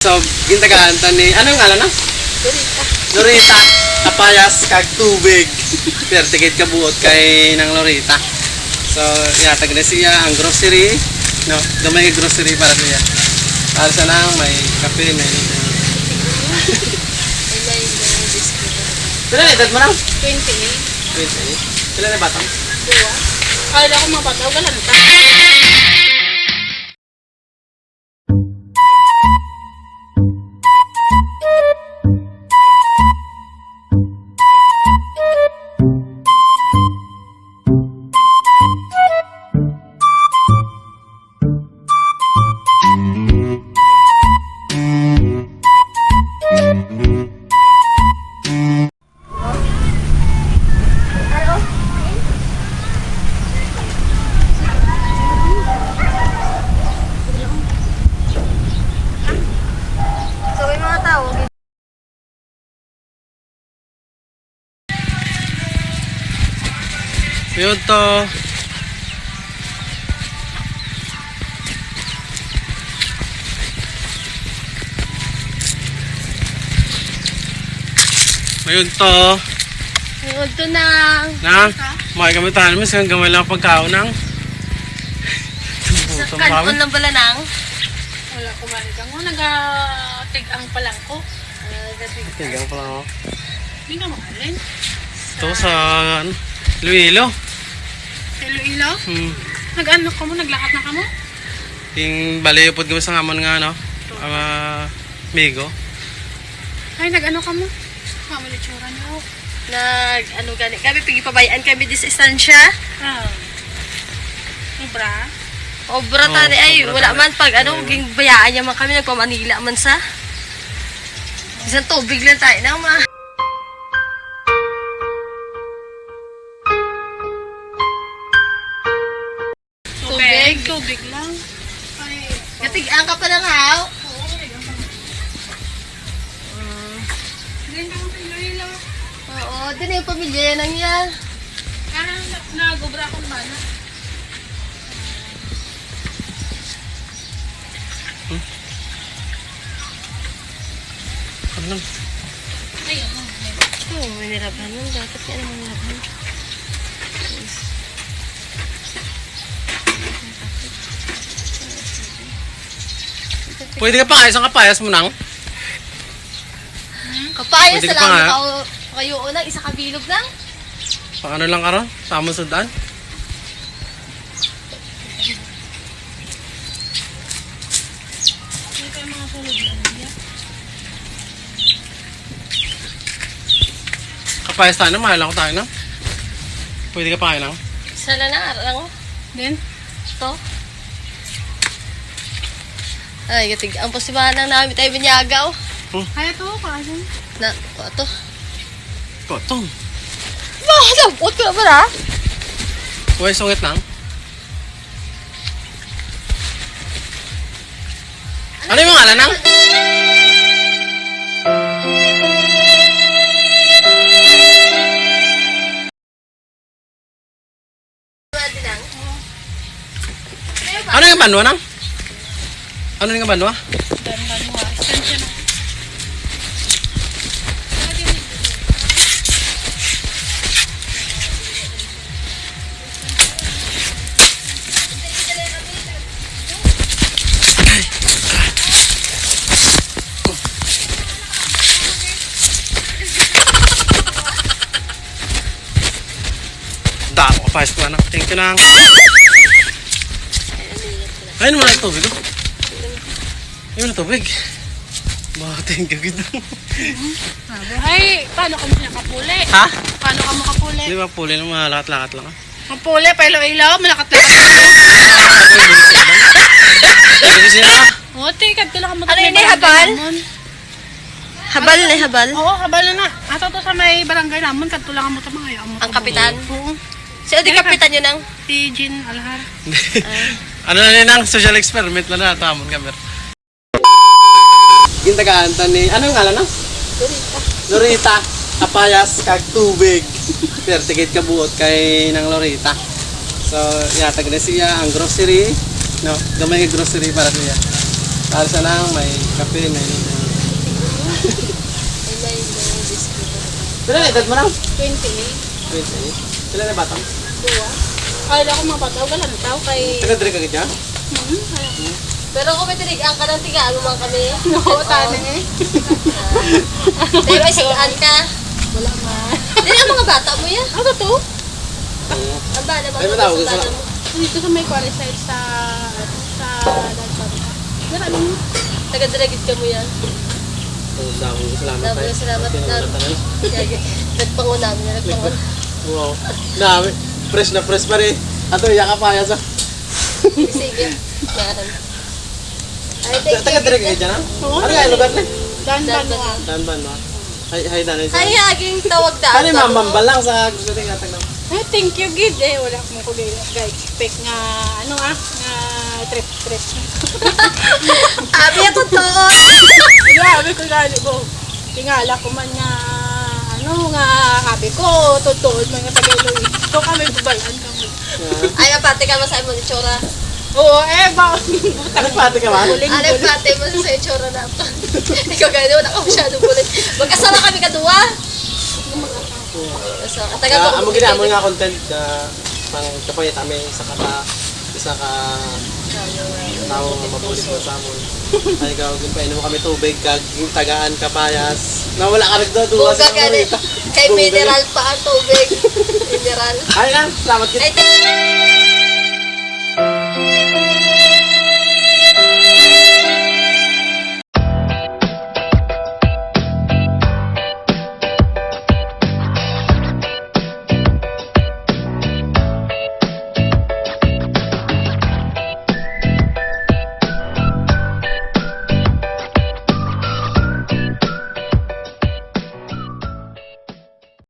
So, gintagaan ta ni, anong ngalan na? Lorita. Kapayas kag tubig. Pero tigit ka buot kay ng Lorita. So, yatag na siya ang grocery. No, gamay nga grocery para siya. Para sa nang may kape, may anything. Pila na edad mo lang? 28. 20. Pila na batang? Dua. Kala ko mga bataw ka lang ta. Yun to. Mayun to. Huwag to na. Na, may gamitan mo siyang gamay lang pagkaon ng. Sa kanon lang pala nang. Wala ko marigang mo. Nag-tig-ang pa lang ko. Tigang pala ako. Hindi ka mahalin. Ito sa ano, Luilo. Iloilo. Hmm. Nag-ano ka mo? Naglakad na ka mo? Yung baliyopod kami sa ngamon nga ano. Ang uh, migo. Ay, nag-ano ka mo? Mamali tsura niyo. Nag, ano gani, kami pigipabayaan kami di sa istansya. Ah. Sobra. Obra Oo, tani, ay, sobra wala tani. man pag ano, ging bayaan niya man kami, nagpamanila man sa. Isang tubig lang tayo na, ma. Tubig. Lang. Ay, Gatigaan ka pa ng haw. hindi ka mo sa Iloilo. Oo, din yung pamilya yan ang yan. Ah, nag-ubra akong bana. Ano lang? Ay, ano. Oo, may nilaban nun. Dapat yan ang nilaban. Pwede ka pa kaya isang kapayas mo nang? Kapayas Pwede sa ka pa lang nga. ka kayo unang isa kabilog lang. Pang ano lang karon? Sa amon sundan? Hindi kayo mga sulod lang. niya. Kapayas tayo na, mahal ako tayo na. Pwede ka pa kaya nang? Isa na mo. Then, Ito. Ay, gatig. Ang posibahan lang namin tayo binyagaw. kaya to, kasi. Na, ito. Kotong. Bah, lampot ko naman ha. Uy, sungit nang. Ano yung ngalan nang? Ano yung banwa nang? Ano yung banwa? Banwa. Istansya na. Dako kapayas ko anak. Thank you nang. Ayun mo na yung tubig. Oh. Ayun na tubig. Bah, thank you gid. Sabi, ay, paano ka mo siya kapuli? ha? Paano ka mo kapuli? Di ba puli ng mga lakat-lakat lang ah? Kapuli, pa ilo-ilo, malakat-lakat. Hindi ko sila. O, tika, tula ka mo. Ano yun, eh, habal? Habal na habal. Oo, habal na na. Ato to sa may barangay namun, kadto lang mo sa mga yaman. Ang kapitan. Oo. Si Odi kapitan yun ang. Si Jean Alhar. ano na nila ng social experiment na na tamon kamer. Gintagaan ta ni anong ngalan na? Lorita. Lorita. Kapayas kag tubig. Pero tigit ka buot kay ng Lorita. So, yatag na siya ang grocery. No, gamay nga grocery para siya. Para sa lang, may kape, may ano. Pila na edad mo na? 28. 28. Pila na batang? Dua. Kala ko mga bataw, wala na tao kay... Taga-drink ka dyan? Hmm, kala ko. Pero kung may tinigaan ka ng tigaan mo man kami. Oo, tana eh. Tayo may sigaan ka. Wala man. Hindi ang mga bata mo yan. Ano to? Ang bala mga Ay, matawag ka bata sa- mo. Dito sa may qualified sa... sa... Dalpan. Marami mo. Taga-dragit ka mo yan. Oo, salamat. Salamat Salamat, tayo. salamat. Yagi. Nagpangunam niya. Nagpangunam. Wow. Dami. Fresh na fresh pa rin. Ato, yaka pa yan sa... Sige. Yan. Ay, thank you. Taga-drink ka dyan, ha? Ano nga, lugar na? Dan Dan ban mo. ban. Dan ban ba? Hay, hay, dan. Ay, aging tawag daan. Ano yung mambambal lang sa gusto rin nga tagnan? Ay, thank you, Gid. Eh, wala akong ko ga-expect nga, ano ah, nga trip-trip. Abi ako to. Grabe ko lalo ko. Tingala ko man nga, ano nga, sabi ko, totoo, mga Tagalog. So kami babayan kami. Ay, napati ka masaya mo ni Chora. Oo, eh, ba? Ano pati ka man? Huling yung pati mo sa Chora na to? Ikaw gano'n, wala ka masyadong bulit. Magkasama kami kadua. So, taga Ah, ko. amo ginamon nga content na pang kapayat kami sa kata isa ka tao nga mabulit mo sa amon. Ay ka gin pa mo kami tubig kag yung tagaan kapayas. Nawala ka rin doon duwa Buga sa ka rin. Marita. Kay mineral pa ang tubig. Mineral. Ay na, salamat kita. Ay,